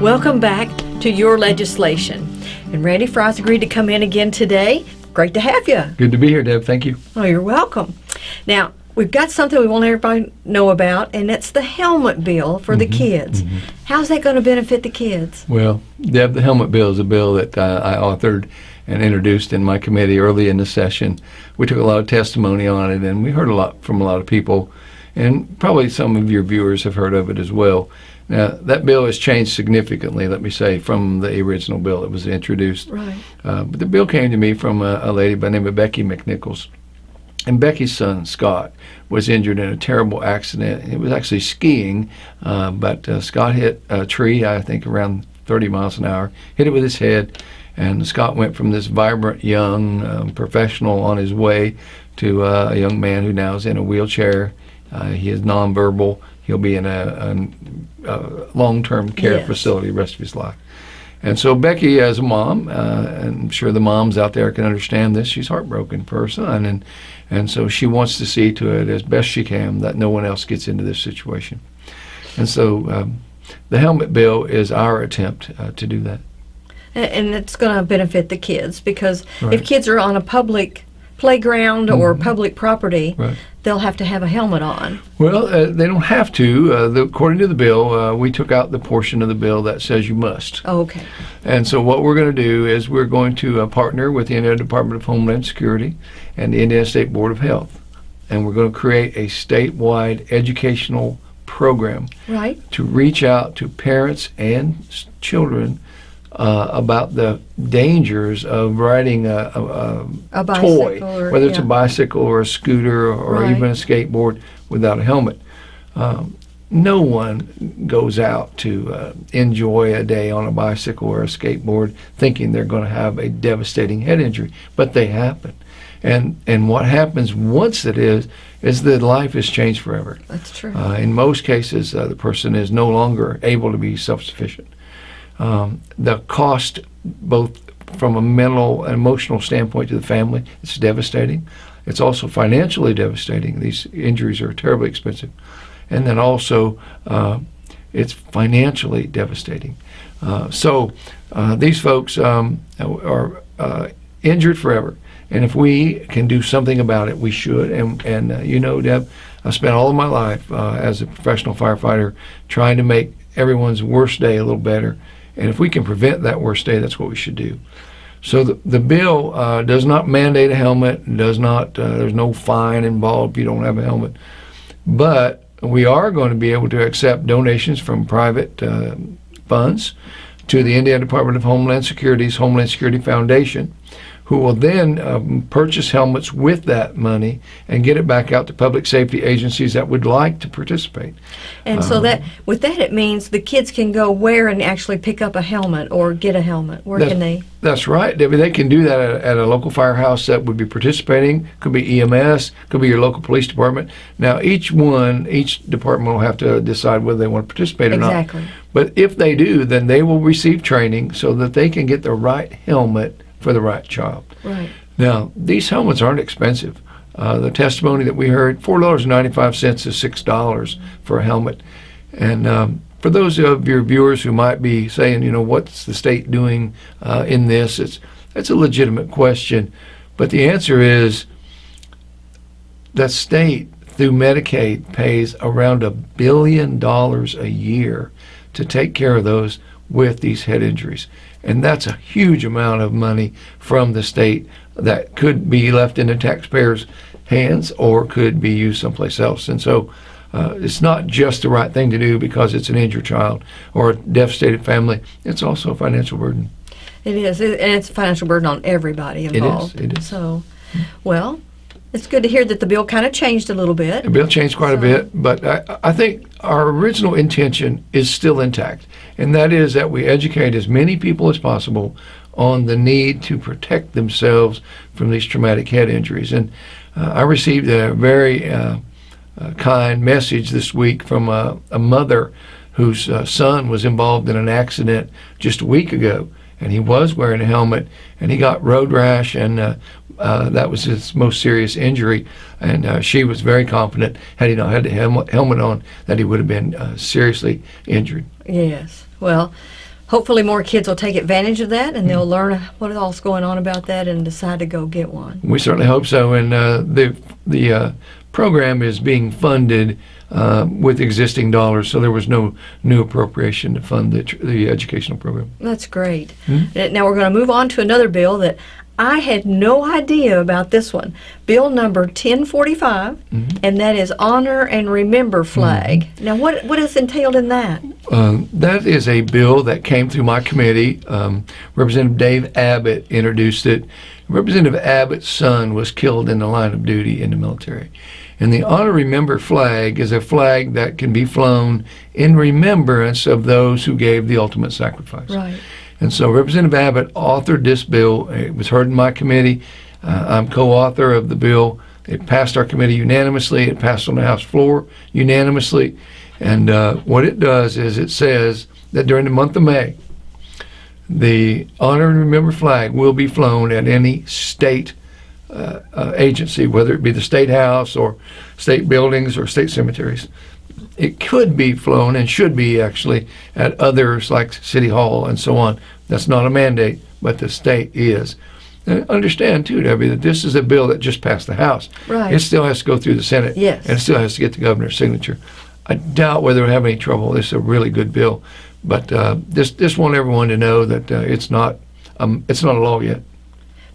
Welcome back to Your Legislation. And Randy Frye's agreed to come in again today. Great to have you. Good to be here, Deb. Thank you. Oh, you're welcome. Now, we've got something we want everybody know about, and that's the helmet bill for the kids. How's that going to benefit the kids? Well, Deb, the helmet bill is a bill that uh, I authored and introduced in my committee early in the session. We took a lot of testimony on it, and we heard a lot from a lot of people, and probably some of your viewers have heard of it as well. Now, that bill has changed significantly, let me say, from the original bill that was introduced. Right. Uh, but the bill came to me from a, a lady by the name of Becky McNichols. And Becky's son, Scott, was injured in a terrible accident. It was actually skiing, uh, but uh, Scott hit a tree, I think around 30 miles an hour, hit it with his head. And Scott went from this vibrant young um, professional on his way to uh, a young man who now is in a wheelchair. Uh, he is nonverbal. He'll be in a, a, a long-term care Yes. facility the rest of his life. And so Becky, as a mom, uh, and I'm sure the moms out there can understand this, she's heartbroken for her son, and and so she wants to see to it as best she can that no one else gets into this situation. And so um, the helmet bill is our attempt uh, to do that. And it's going to benefit the kids because if kids are on a public playground or public property, Right. they'll have to have a helmet on. Well, uh, they don't have to. Uh, the, according to the bill, uh, we took out the portion of the bill that says you must. Oh, okay. And so what we're going to do is we're going to uh, partner with the Indiana Department of Homeland Security and the Indiana State Board of Health. And we're going to create a statewide educational program Right. to reach out to parents and children uh, about the dangers of riding a, a, a, A toy, or- whether it's a bicycle or a scooter or Right. even a skateboard without a helmet. Um, no one goes out to uh, enjoy a day on a bicycle or a skateboard thinking they're going to have a devastating head injury, but they happen. And and what happens once it is is that life is changed forever. That's true. Uh, in most cases, uh, the person is no longer able to be self-sufficient. Um, the cost, both from a mental and emotional standpoint to the family, it's devastating. It's also financially devastating. These injuries are terribly expensive, and then also uh, it's financially devastating. Uh, so uh, these folks um, are uh, injured forever. And if we can do something about it, we should. And, and uh, you know, Deb, I spent all of my life uh, as a professional firefighter trying to make everyone's worst day a little better. And if we can prevent that worst day, that's what we should do. So the, the bill uh, does not mandate a helmet, does not, uh, there's no fine involved if you don't have a helmet. But we are going to be able to accept donations from private uh, funds to the Indiana Department of Homeland Security's Homeland Security Foundation, who will then um, purchase helmets with that money and get it back out to public safety agencies that would like to participate. And Um, so that with that it means the kids can go where and actually pick up a helmet or get a helmet. Where can they? That's right, Debbie. They can do that at, at a local firehouse that would be participating. Could be EMS, could be your local police department. Now, each one, each department will have to decide whether they want to participate or Exactly. not. Exactly. But if they do, then they will receive training so that they can get the right helmet for the right child. Right. Now, these helmets aren't expensive. Uh, the testimony that we heard, four dollars and ninety-five cents is six dollars for a helmet. And um, for those of your viewers who might be saying, you know, what's the state doing uh, in this? It's that's a legitimate question, but the answer is the state through Medicaid pays around a billion dollars a year to take care of those with these head injuries. And that's a huge amount of money from the state that could be left in the taxpayers' hands or could be used someplace else. And so uh, it's not just the right thing to do because it's an injured child or a devastated family. It's also a financial burden. It is, it, and it's a financial burden on everybody is, involved. it is. So, well, it's good to hear that the bill kind of changed a little bit. The bill changed quite a bit, but I, I think our original intention is still intact, and that is that we educate as many people as possible on the need to protect themselves from these traumatic head injuries. And uh, I received a very uh, uh, kind message this week from a, a mother whose uh, son was involved in an accident just a week ago, and he was wearing a helmet, and he got road rash, and uh, uh, that was his most serious injury. And uh, she was very confident, had he not had the helmet, helmet on, that he would have been uh, seriously injured. Yes. Well, hopefully more kids will take advantage of that and they'll learn what all's going on about that and decide to go get one. We certainly hope so. And uh, the the uh, program is being funded uh, with existing dollars, so there was no new appropriation to fund the, tr- the educational program. That's great. Uh, Now we're going to move on to another bill that I had no idea about this one. Bill number 1045, and that is honor and remember flag. Now, what what is entailed in that? Um, that is a bill that came through my committee. Um, Representative Dave Abbott introduced it. Representative Abbott's son was killed in the line of duty in the military. And the Honor Remember flag is a flag that can be flown in remembrance of those who gave the ultimate sacrifice. Right. And so Representative Abbott authored this bill. It was heard in my committee. Uh, I'm co-author of the bill. It passed our committee unanimously. It passed on the House floor unanimously. And uh, what it does is it says that during the month of May, the Honor and Remember flag will be flown at any state uh, uh, agency, whether it be the state house or state buildings or state cemeteries. It could be flown and should be actually at others like City Hall and so on. That's not a mandate, but the state is. And understand too, Debbie, that this is a bill that just passed the House. Right. It still has to go through the Senate. Yes. And it still has to get the governor's signature. I doubt whether we'll have any trouble. This is a really good bill, but uh, this this want everyone to know that uh, it's not um, it's not a law yet.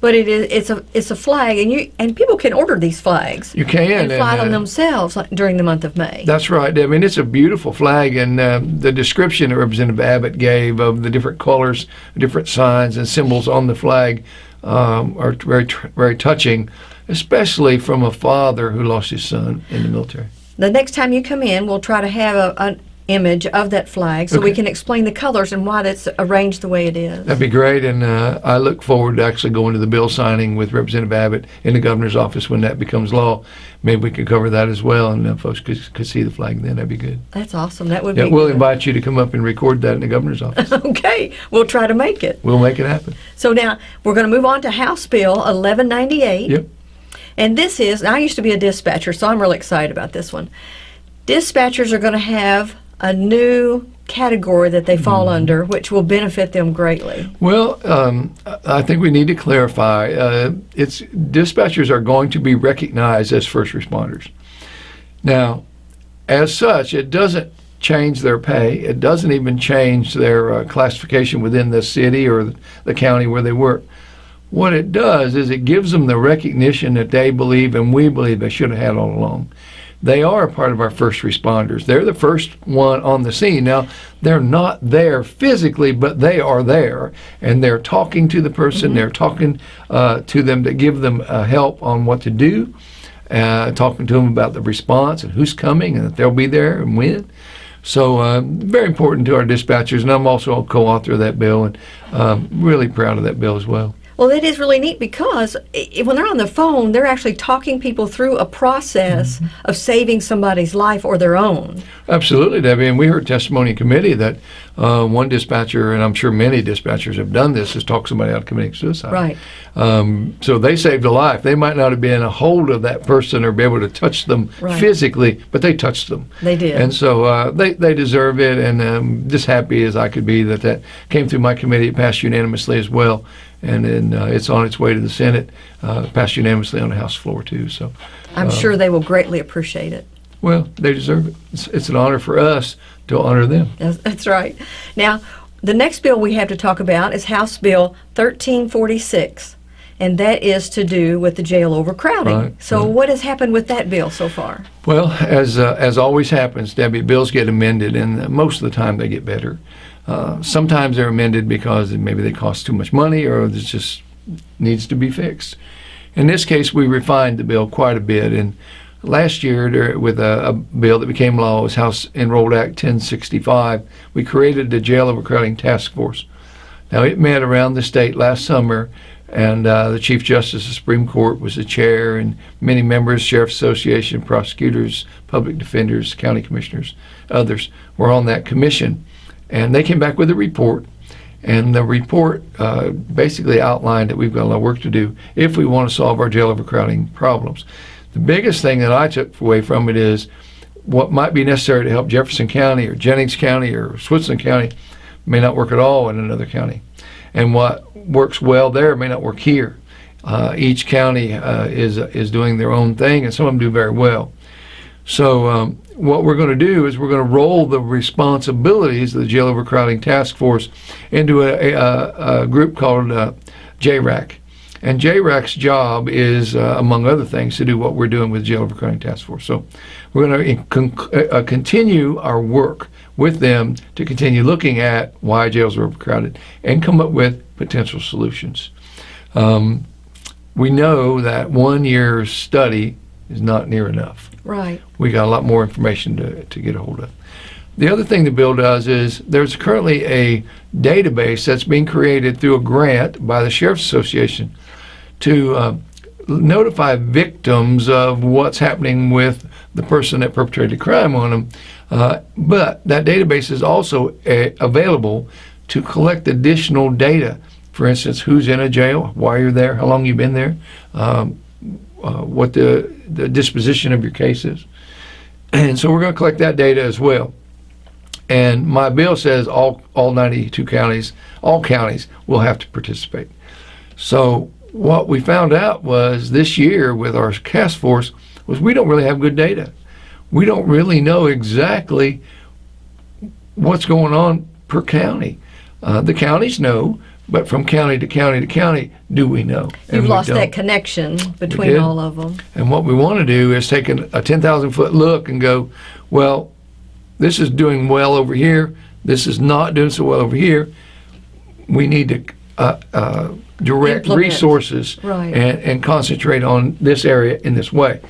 But it is it's a it's a flag, and you and people can order these flags You can and fly uh, them themselves during the month of May. That's right. I mean, it's a beautiful flag, and uh, the description that Representative Abbott gave of the different colors, different signs, and symbols on the flag um, are very, very touching, especially from a father who lost his son in the military. the next time you come in, we'll try to have a, an image of that flag so we can explain the colors and why that's arranged the way it is. That'd be great, and uh, I look forward to actually going to the bill signing with Representative Abbott in the governor's office when that becomes law. Maybe we could cover that as well, and uh, folks could, could see the flag then. That'd be good. That's awesome. That would Yeah, be. we'll good. invite you to come up and record that in the governor's office. Okay, we'll try to make it. we'll make it happen. So now we're going to move on to House Bill 1198. Yep. And this is, I used to be a dispatcher, so I'm really excited about this one. Dispatchers are going to have a new category that they fall Mm-hmm. under, which will benefit them greatly. Well, um, I I think we need to clarify. Uh, it's dispatchers are going to be recognized as first responders. Now, as such, it doesn't change their pay. It doesn't even change their uh, classification within the city or the county where they work. What it does is it gives them the recognition that they believe and we believe they should have had all along. They are a part of our first responders. They're the first one on the scene. Now, they're not there physically, but they are there, and they're talking to the person. They're talking uh, to them to give them uh, help on what to do, uh, talking to them about the response and who's coming and that they'll be there and when. So uh, very important to our dispatchers, and I'm also a co-author of that bill, and um, really proud of that bill as well. Well, that is really neat because i i- when they're on the phone, they're actually talking people through a process Mm-hmm. of saving somebody's life or their own. Absolutely, Debbie. And we heard testimony in committee that uh, one dispatcher, and I'm sure many dispatchers have done this, is talk somebody out of committing suicide. Right. Um, so they saved a life. They might not have been a hold of that person or be able to touch them Right. physically, but they touched them. They did. And so uh, they, they deserve it, and um, just happy as I could be that that came through my committee. It passed unanimously as well, and then uh, it's on its way to the Senate, uh, passed unanimously on the House floor too. So, I'm sure they will greatly appreciate it. well, they deserve it. It's, it's an honor for us to honor them. That's, that's right. Now, the next bill we have to talk about is House Bill 1346, and that is to do with the jail overcrowding. Right, so, right. what has happened with that bill so far? Well, as uh, as always happens, Debbie, bills get amended, and uh, most of the time they get better. Uh, sometimes they're amended because maybe they cost too much money, or it just needs to be fixed. In this case, we refined the bill quite a bit, and last year, with a, a bill that became law, was House Enrolled Act 1065. We created the Jail Overcrowding Task Force. Now, it met around the state last summer, and uh, the Chief Justice of the Supreme Court was the chair, and many members, Sheriff's Association, prosecutors, public defenders, county commissioners, others were on that commission. And they came back with a report, and the report uh, basically outlined that we've got a lot of work to do if we want to solve our jail overcrowding problems. The biggest thing that I took away from it is what might be necessary to help Jefferson County or Jennings County or Switzerland County may not work at all in another county. And what works well there may not work here. Uh, each county uh, is is doing their own thing, and some of them do very well. So um, what we're going to do is we're going to roll the responsibilities of the jail overcrowding task force into a, a, a group called uh, JRAC. And JRAC's job is, uh, among other things, to do what we're doing with jail overcrowding task force. So we're going to con- uh, continue our work with them to continue looking at why jails are overcrowded and come up with potential solutions. Um, we know that one year study is not near enough. Right. We got a lot more information to, to get a hold of. The other thing the bill does is there's currently a database that's being created through a grant by the Sheriff's Association to uh, notify victims of what's happening with the person that perpetrated the crime on them. Uh, but that database is also uh, available to collect additional data. For instance, who's in a jail, why you're there, how long you've been there, um, uh, what the, the disposition of your case is. And so we're going to collect that data as well. And my bill says all, all 92 counties, all counties will have to participate. So what we found out was this year with our task force was we don't really have good data. We don't really know exactly what's going on per county. Uh, the counties know, but from county to county to county, do we know? You've we lost don't. that connection between all of them. And what we want to do is take an, a 10,000 foot look and go, well, this is doing well over here. This is not doing so well over here. We need to uh, uh, direct Implement. resources Right. and, and concentrate on this area in this way.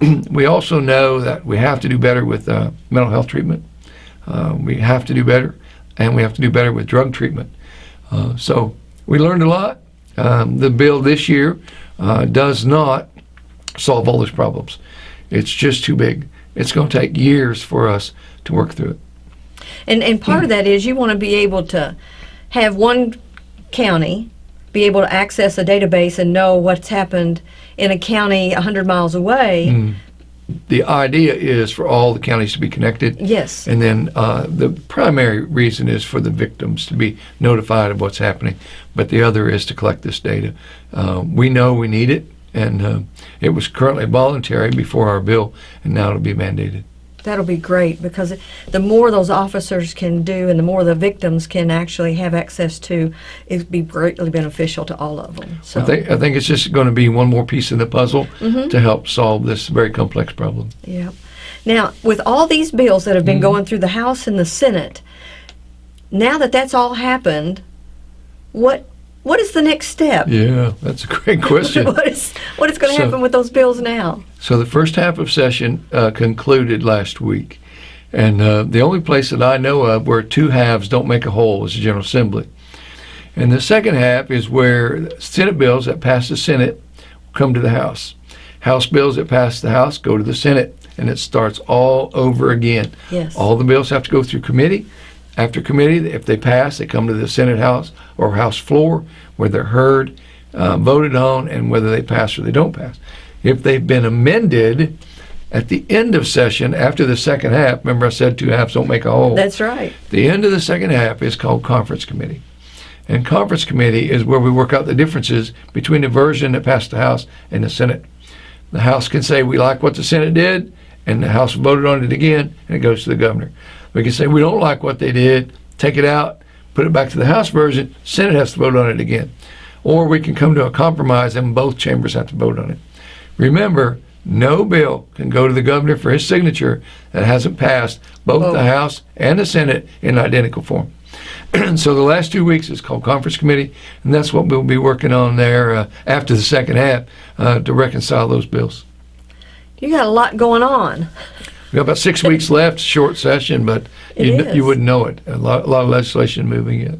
we also know that we have to do better with uh, mental health treatment. Uh, we have to do better, and we have to do better with drug treatment. Uh, so we learned a lot. Um, the bill this year uh, does not solve all those problems. It's just too big. It's going to take years for us to work through it. And and part of that is you want to be able to have one county be able to access a database and know what's happened in a county 100 miles away. Mm. The idea is for all the counties to be connected. Yes. And then uh, the primary reason is for the victims to be notified of what's happening, but the other is to collect this data. Uh, we know we need it, and uh, it was currently voluntary before our bill, and now it'll be mandated. That'll be great because the more those officers can do and the more the victims can actually have access to, it'd be greatly beneficial to all of them. So, I think I think it's just going to be one more piece in the puzzle Mm-hmm. to help solve this very complex problem. yeah. Now, with all these bills that have been going through the House and the Senate, now that that's all happened, what what is the next step? Yeah, that's a great question. what is what is going to So- happen with those bills now? So the first half of session uh, concluded last week, and uh, the only place that I know of where two halves don't make a whole is the General Assembly. And the second half is where Senate bills that pass the Senate come to the House. House bills that pass the House go to the Senate, and it starts all over again. Yes. All the bills have to go through committee. After committee, if they pass, they come to the Senate House or House floor where they're heard, uh, voted on, and whether they pass or they don't pass. If they've been amended at the end of session after the second half, remember I said two halves don't make a whole. That's right. The end of the second half is called conference committee. And conference committee is where we work out the differences between the version that passed the House and the Senate. The House can say we like what the Senate did, and the House voted on it again, and it goes to the governor. We can say we don't like what they did, take it out, put it back to the House version, Senate has to vote on it again. Or we can come to a compromise and both chambers have to vote on it. Remember, no bill can go to the governor for his signature that hasn't passed both Both. the House and the Senate in identical form. so the last two weeks is called conference committee, and that's what we'll be working on there uh, after the second half uh, to reconcile those bills. You got a lot going on. We got about six weeks left, short session, but you, is. you wouldn't know it. A lot, a lot of legislation moving yet.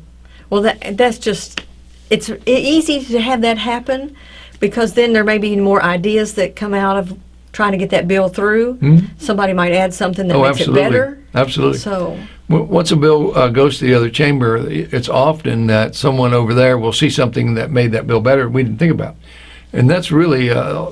Well, that that's just it's easy to have that happen because then there may be more ideas that come out of trying to get that bill through. Mhm. Somebody might add something that Oh, makes absolutely. it better. Absolutely. So, Once a bill uh, goes to the other chamber, it's often that someone over there will see something that made that bill better we didn't think about. And that's really uh,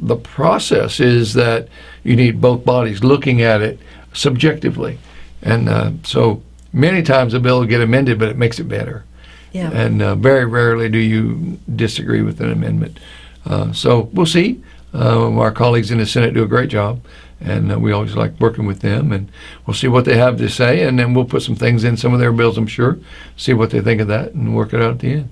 the process is that you need both bodies looking at it subjectively. And uh, so many times a bill will get amended, but it makes it better. Yeah. And uh, very rarely do you disagree with an amendment. Uh, so we'll see. Uh, our colleagues in the Senate do a great job, and uh, we always like working with them. And we'll see what they have to say, and then we'll put some things in some of their bills, I'm sure, see what they think of that, and work it out at the end.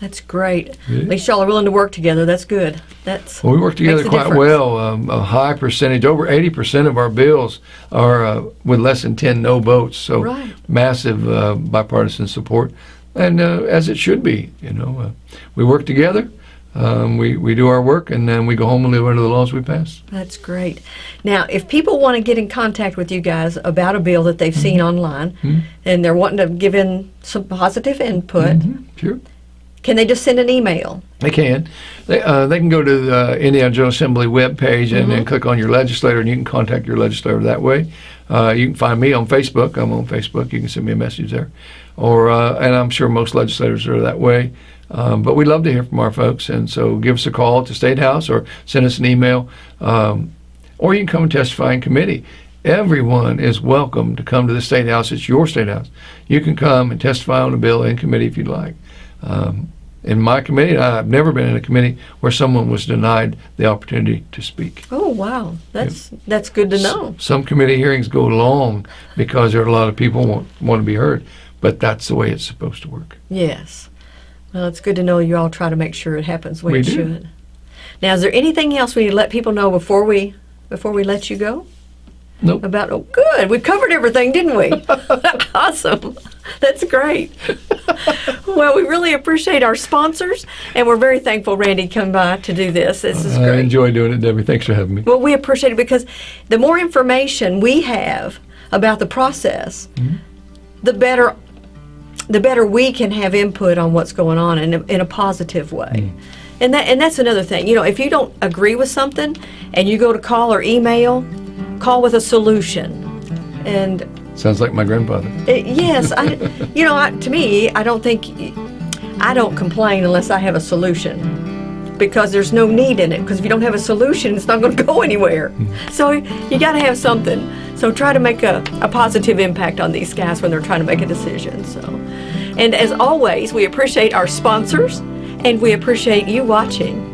That's great. Yeah. At least y'all are willing to work together. That's good. That's Well, we work together quite difference. well. Um, a high percentage, over 80% of our bills are uh, with less than 10 no votes. So Right. massive uh, bipartisan support, and uh, as it should be. You know, uh, we work together. Um, we, we do our work, and then we go home and live under the laws we pass. That's great. Now, if people want to get in contact with you guys about a bill that they've seen online Mhm. and they're wanting to give in some positive input, Mhm, Sure. Can they just send an email? They can. They, uh, they can go to the Indiana General Assembly webpage and then click on your legislator, and you can contact your legislator that way. Uh, you can find me on Facebook. I'm on Facebook. You can send me a message there, or uh, and I'm sure most legislators are that way. Um, but we love to hear from our folks, and so give us a call at the State House or send us an email, um, or you can come and testify in committee. Everyone is welcome to come to the State House. It's your State House. You can come and testify on a bill in committee if you'd like. Um, in my committee, I've never been in a committee where someone was denied the opportunity to speak. Oh, wow. That's that's good to know. Some committee hearings go long because there are a lot of people want, want to be heard, but that's the way it's supposed to work. Yes. Well, it's good to know you all try to make sure it happens way We it do. should. Now, is there anything else we need to let people know before we before we let you go? Nope. About oh, good. We covered everything, didn't we? awesome. That's great. well, we really appreciate our sponsors, and we're very thankful Randy come by to do this. This is I great. enjoy doing it, Debbie. Thanks for having me. Well, we appreciate it because the more information we have about the process, mm-hmm. the better the better we can have input on what's going on in a, in a positive way. Mm-hmm. And that and that's another thing. You know, if you don't agree with something and you go to call or email, call with a solution. And Sounds like my grandfather. it, yes, I, you know, I, to me, I don't think I don't complain unless I have a solution because there's no need in it. Because if you don't have a solution, it's not going to go anywhere. Hmm. So you got to have something. So try to make a, a positive impact on these guys when they're trying to make a decision. So, and as always, we appreciate our sponsors and we appreciate you watching.